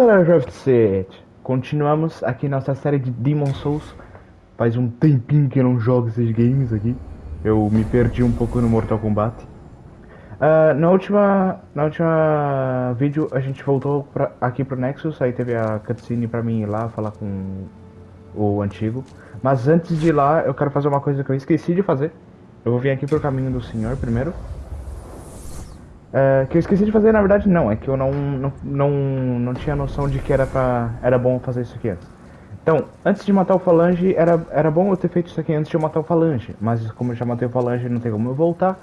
Galera do Set! Continuamos aqui nossa série de Demon Souls. Faz um tempinho que eu não jogo esses games aqui. Eu me perdi um pouco no Mortal Kombat. Uh, na última na última vídeo a gente voltou pra, aqui pro Nexus, aí teve a cutscene pra mim ir lá falar com o antigo. Mas antes de ir lá eu quero fazer uma coisa que eu esqueci de fazer. Eu vou vir aqui pro caminho do senhor primeiro. É, que eu esqueci de fazer, na verdade, não. É que eu não, não, não, não tinha noção de que era, pra, era bom fazer isso aqui antes. Então, antes de matar o Falange, era, era bom eu ter feito isso aqui antes de eu matar o Falange. Mas como eu já matei o Falange não tem como eu voltar,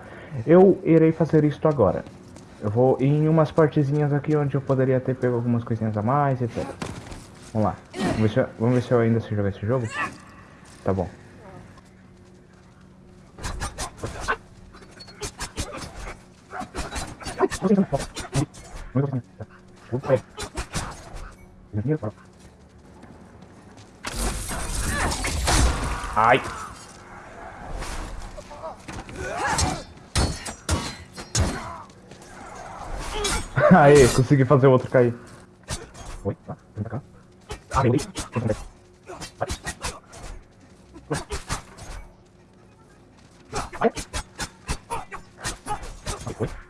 eu irei fazer isto agora. Eu vou em umas partezinhas aqui onde eu poderia ter pego algumas coisinhas a mais, etc. Vamos lá. Vamos ver se vamos ver se eu ainda sei jogar esse jogo. Tá bom. Ai. Aê, consegui fazer o outro cair. Oi, tá, vem cá. Ah, vem, Vai. Aqui.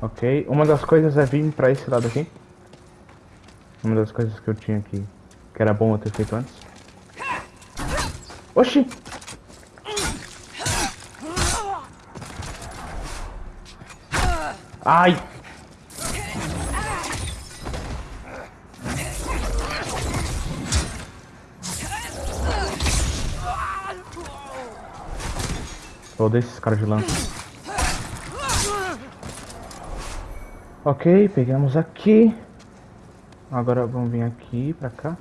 Ok, uma das coisas é vir pra esse lado aqui. Uma das coisas que eu tinha aqui, que era bom eu ter feito antes. Oxi! Ai! Eu esses caras de lança. Ok, pegamos aqui. Agora vamos vir aqui pra cá.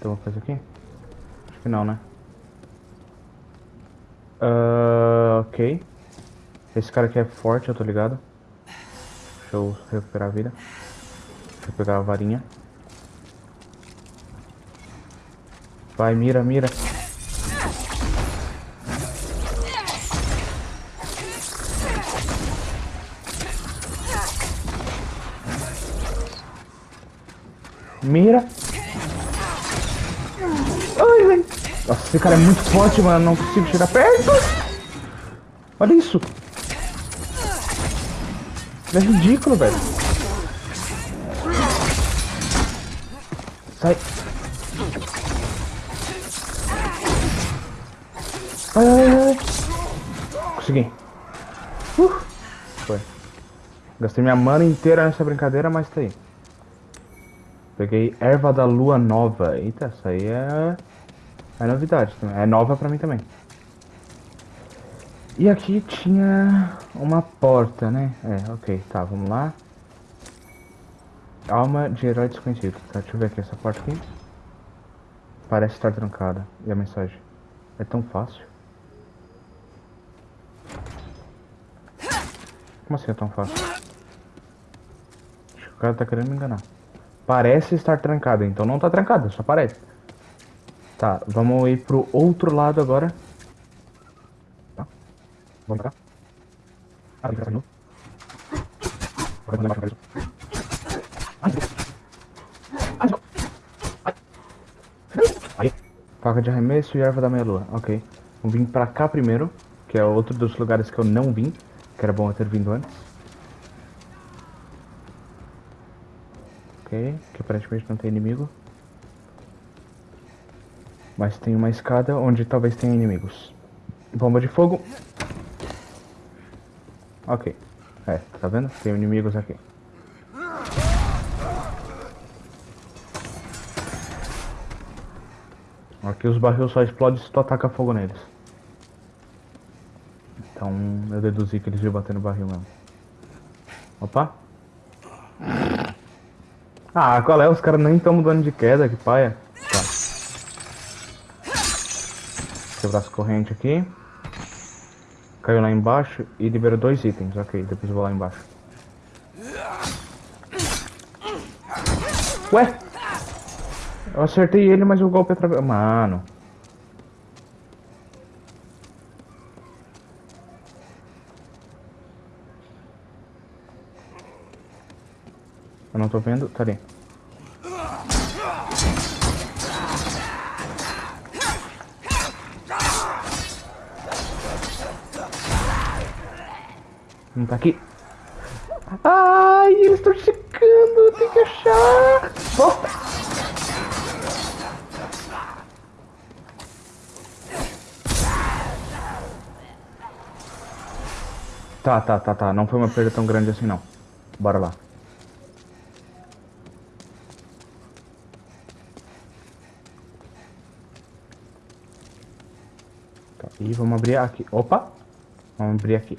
Tem alguma coisa aqui? Acho que não, né? Uh, ok. Esse cara aqui é forte, eu tô ligado. Deixa eu recuperar a vida. Deixa eu pegar a varinha. Vai, mira, mira. Mira. Ai, velho. Nossa, esse cara é muito forte, mano. Não consigo chegar perto. Olha isso. É ridículo, velho. Sai. Ai, ai, ai. Consegui. Uh. Foi. Gastei minha mana inteira nessa brincadeira, mas tá aí. Peguei erva da lua nova. Eita, essa aí é, é novidade. É nova pra mim também. E aqui tinha uma porta, né? É, ok, tá, vamos lá. Alma de herói desconhecido. Tá, deixa eu ver aqui essa porta aqui. Parece estar trancada. E a mensagem? É tão fácil. Como assim é tão fácil? Acho que o cara tá querendo me enganar. Parece estar trancada, então não tá trancada, só parece. Tá, vamos ir pro outro lado agora. Tá. Vamos pra cá. Ah, tem que novo. Aí. Faca de arremesso e erva da meia-lua. Ok. Vamos vir pra cá primeiro, que é outro dos lugares que eu não vim, que era bom eu ter vindo antes. Que aparentemente não tem inimigo. Mas tem uma escada onde talvez tenha inimigos. Bomba de fogo. Ok. É, tá vendo? Tem inimigos aqui. Aqui os barril só explodem se tu ataca fogo neles. Então eu deduzi que eles iam bater no barril mesmo. Opa! Ah, qual é? Os caras nem estão mudando de queda, que paia. Tá. Quebrar as correntes aqui. Caiu lá embaixo e liberou dois itens. Ok, depois vou lá embaixo. Ué? Eu acertei ele, mas o golpe atravessou. Mano. Eu não tô vendo. Tá ali. Não tá aqui. Ai, eles estão chegando. Tem que achar. Volta. Tá, tá, tá, tá. Não foi uma perda tão grande assim, não. Bora lá. Vamos abrir aqui. Opa! Vamos abrir aqui.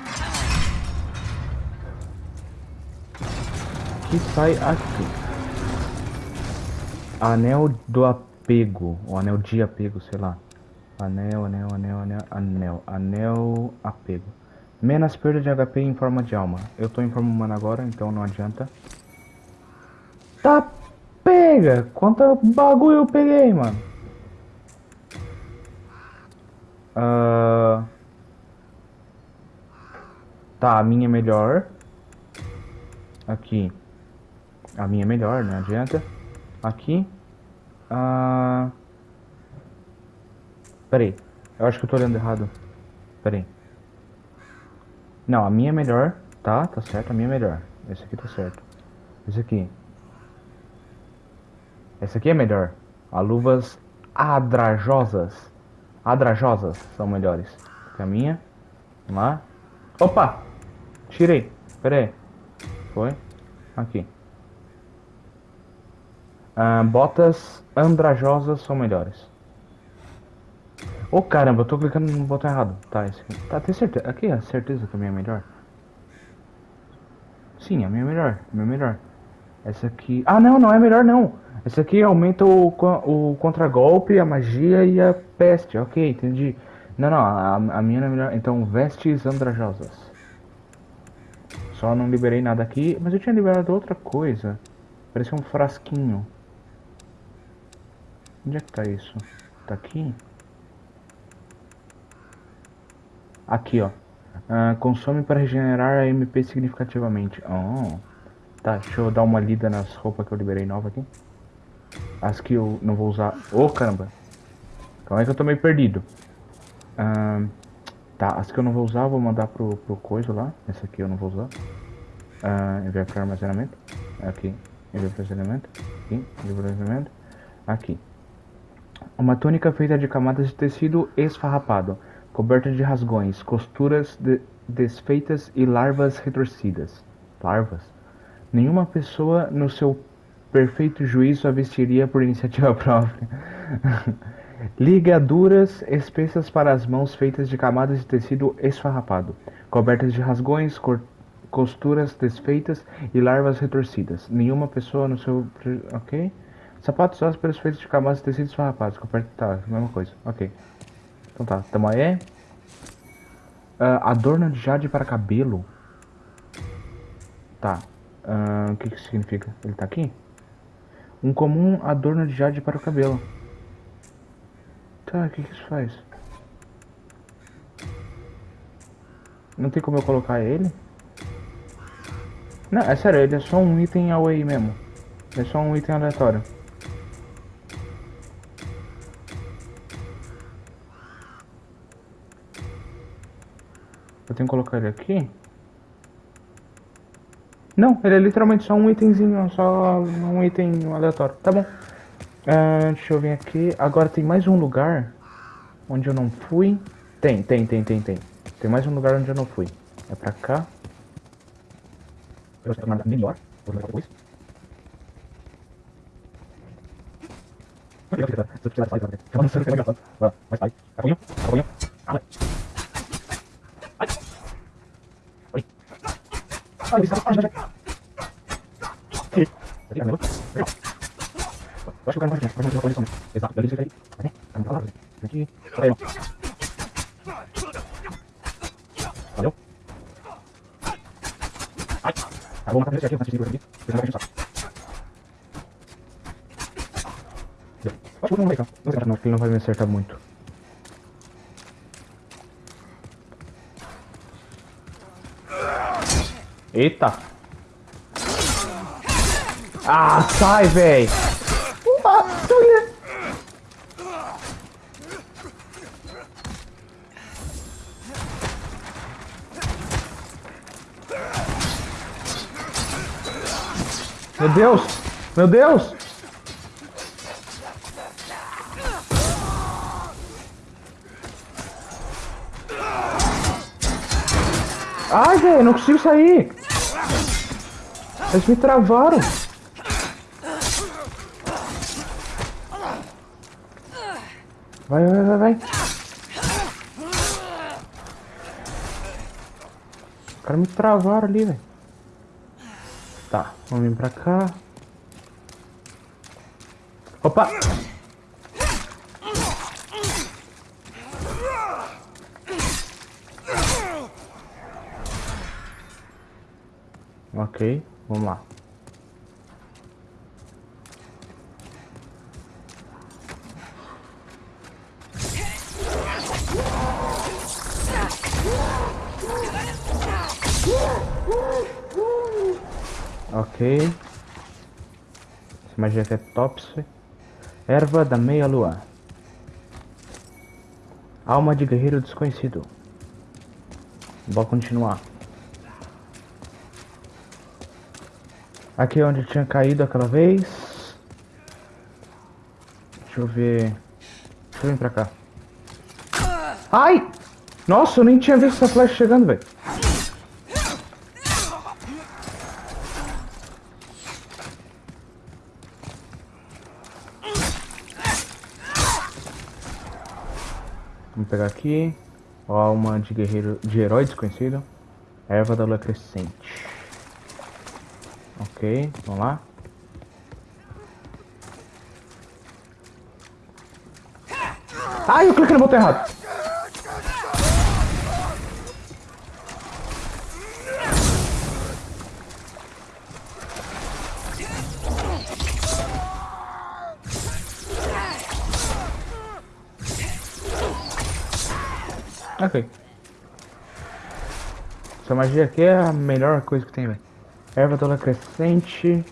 que sai aqui? Anel do apego, ou anel de apego, sei lá. Anel, anel, anel, anel, anel, anel, apego. Menos perda de HP em forma de alma. Eu tô em forma humana agora, então não adianta. Tá, pega! Quanto bagulho eu peguei, mano? Uh... Tá, a minha é melhor. Aqui. A minha é melhor, não adianta. Aqui. Ah... Peraí. Eu acho que eu tô olhando errado. Peraí. Não, a minha é melhor. Tá, tá certo. A minha é melhor. Esse aqui tá certo. Esse aqui. Esse aqui é melhor. As luvas adrajosas. Adrajosas são melhores que a minha. Vamos lá. Opa! Tirei. Pera aí. Foi. Aqui. Ah, botas andrajosas são melhores. Ô oh, caramba, eu tô clicando no botão errado. Tá, esse aqui. Tá, tem certeza. Aqui é certeza que a minha é melhor. Sim, a minha é melhor. A minha é melhor. Essa aqui. Ah, não, não é melhor não. Essa aqui aumenta o, o contragolpe, a magia e a peste. Ok, entendi. Não, não, a, a minha não é melhor. Então, vestes andrajosas. Só não liberei nada aqui. Mas eu tinha liberado outra coisa. Parecia um frasquinho. Onde é que tá isso? Tá aqui? Aqui, ó. Uh, consome para regenerar a MP significativamente. Oh. Tá, deixa eu dar uma lida nas roupas que eu liberei nova aqui. As que eu não vou usar. Ô, oh, caramba. Calma aí que eu tô meio perdido. Tá, as que eu não vou usar vou mandar pro, pro coisa lá. Essa aqui eu não vou usar. Uh, enviar para armazenamento. Aqui. Enviar para armazenamento. Aqui. Enviar para armazenamento. Aqui. Uma túnica feita de camadas de tecido esfarrapado, coberta de rasgões, costuras de desfeitas e larvas retorcidas. Larvas? Nenhuma pessoa no seu perfeito juízo a vestiria por iniciativa própria. Ligaduras espessas para as mãos feitas de camadas de tecido esfarrapado, cobertas de rasgões, costuras desfeitas e larvas retorcidas. Nenhuma pessoa no seu. Ok? Sapatos ossos pelos feitos de camadas de tecidos farrapados. Tá, mesma coisa. Ok. Então tá, tamo aí. Uh, adorno de jade para cabelo. Tá. Uh, o que que significa? Ele tá aqui? Um comum adorno de jade para o cabelo. Tá, o que que isso faz? Não tem como eu colocar ele? Não, é sério, ele é só um item away mesmo. é só um item aleatório. Eu tenho que colocar ele aqui? Não, ele é literalmente só um itemzinho, só um item aleatório. Tá bom. Uh, deixa eu vir aqui. Agora tem mais um lugar onde eu não fui. Tem, tem, tem, tem, tem. Tem mais um lugar onde eu não fui. É pra cá. Eu que é melhor. Vou levar depois. Se eu de sair, vai ser engraçado. Vai, vai, vai. Capunho, capunho. Ah, Eu acho que o cara vai fazer uma coisa Exato, daí ele vai aí. Vai Aqui. Aí, ó. Valeu. Ai. Tá bom, matar esse aqui, eu vou aqui. Ele vai saco. Acho que o não vai, cara. Não sei, não, ele não vai me acertar muito. Eita! Ah, sai, véi! Meu Deus! Meu Deus! Ai, velho, não consigo sair! Eles me travaram! Vai, vai, vai, vai! Os caras me travaram ali, velho. Tá, vamos vir pra cá. Opa! Ok, vamos lá. Ok. Essa magia aqui é Topsy. Erva da meia-lua. Alma de guerreiro desconhecido. Vou continuar. Aqui é onde tinha caído aquela vez. Deixa eu ver. Deixa eu vir pra cá. Ai! Nossa, eu nem tinha visto essa flecha chegando, velho. Vamos pegar aqui. Ó, alma de guerreiro de herói desconhecido. Erva da lua crescente. Ok, vamos lá. Ai, eu cliquei no botão errado. Ok. Essa magia aqui é a melhor coisa que tem, velho. Erva toda crescente.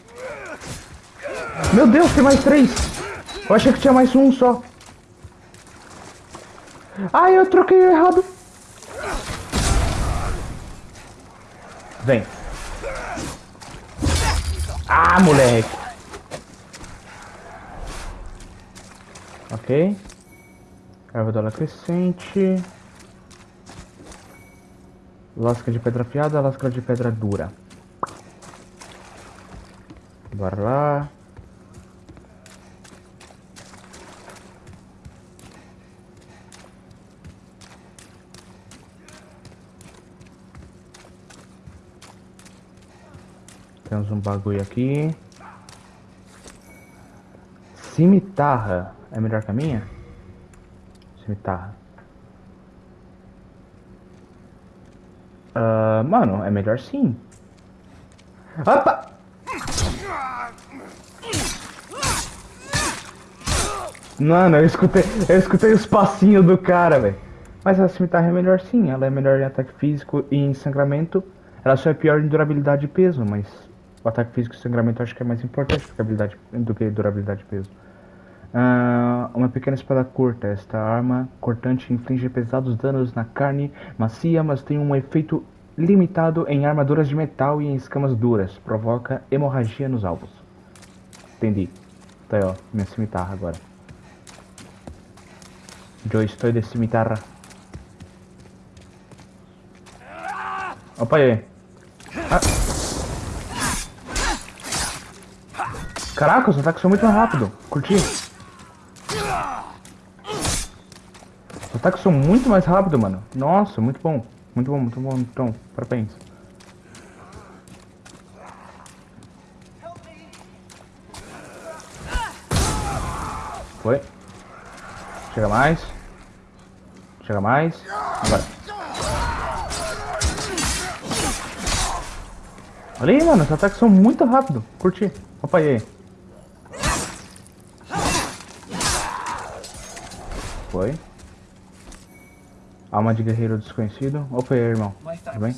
Meu Deus, tem mais três! Eu achei que tinha mais um só. Ai, eu troquei errado. Vem. Ah, moleque. Ok. Erva dela crescente. Lasca de pedra afiada, lasca de pedra dura. Bora lá. Temos um bagulho aqui. Cimitarra. É melhor que a minha? Cimitarra. Uh, mano, é melhor sim. Opa! Mano, eu escutei, eu escutei os passinhos do cara, velho. Mas a cimitarra é melhor sim, ela é melhor em ataque físico e em sangramento. Ela só é pior em durabilidade e peso, mas o ataque físico e sangramento eu acho que é mais importante do que, habilidade, do que durabilidade e peso. Uh, uma pequena espada curta. Esta arma cortante inflige pesados danos na carne macia, mas tem um efeito limitado em armaduras de metal e em escamas duras. Provoca hemorragia nos alvos. Entendi. Tá aí, ó. Minha cimitarra agora. Yo estoy de cimitarra. Opa aí. Ah. Caraca, os ataques são muito mais rápidos. Curti. Os ataques são muito mais rápidos, mano. Nossa, muito bom. Muito bom, muito bom. Então, parabéns. Foi. Chega mais. Chega mais. Agora. Olha aí, mano, os ataques são muito rápidos. Curti. Opa, e aí? Foi. Alma de guerreiro desconhecido. Opa, e aí, irmão? Tudo bem?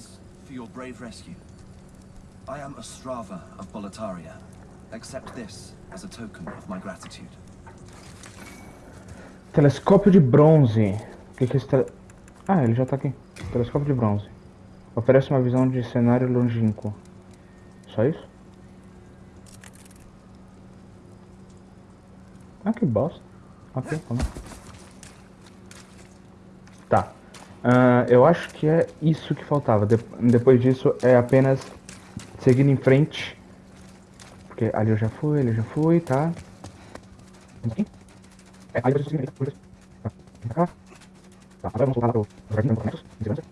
rescue. I am Ostrava of Boletaria. Accept this as a token of my gratitude. Telescópio de bronze. Que, que esse tele... Ah, ele já tá aqui. Telescópio de bronze. Oferece uma visão de cenário longínquo. Só isso? Ah, que bosta. Ok, vamos. Tá. Ah, eu acho que é isso que faltava. De- depois disso é apenas seguir em frente. Porque ali eu já fui, ali eu já fui, tá? Aqui? É, aí eu por isso. Tá. Tá, agora vamos voltar lá pro jardim equipamentos, em segurança.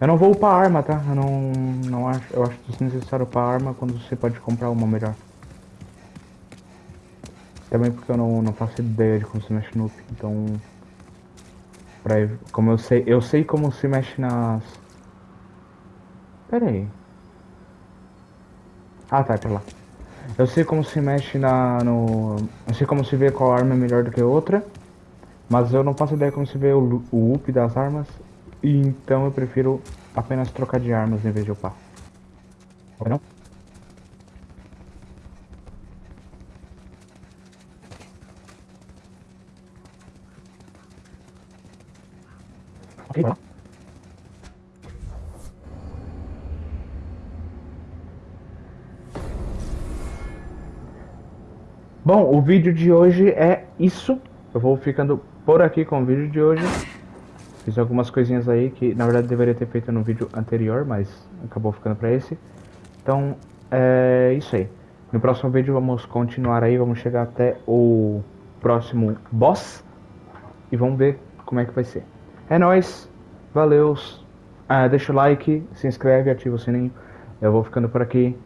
Eu não vou upar arma, tá? Eu não, não acho. Eu acho desnecessário upar arma quando você pode comprar uma melhor. Também porque eu não, não faço ideia de como se mexe no up, então. Pra, como eu sei. Eu sei como se mexe nas. Pera aí. Ah tá, tá lá. Eu sei como se mexe na. no. Eu sei como se vê qual arma é melhor do que outra. Mas eu não faço ideia como se vê o, o up das armas. E então eu prefiro apenas trocar de armas em vez de upar. Ok não? Ok, lá. Bom, o vídeo de hoje é isso. Eu vou ficando por aqui com o vídeo de hoje. Fiz algumas coisinhas aí que na verdade deveria ter feito no vídeo anterior, mas acabou ficando pra esse. Então, é isso aí. No próximo vídeo vamos continuar aí, vamos chegar até o próximo boss e vamos ver como é que vai ser. É nóis, valeus, ah, deixa o like, se inscreve, ativa o sininho. Eu vou ficando por aqui.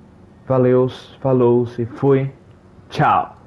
Valeus, falou, se fui, tchau.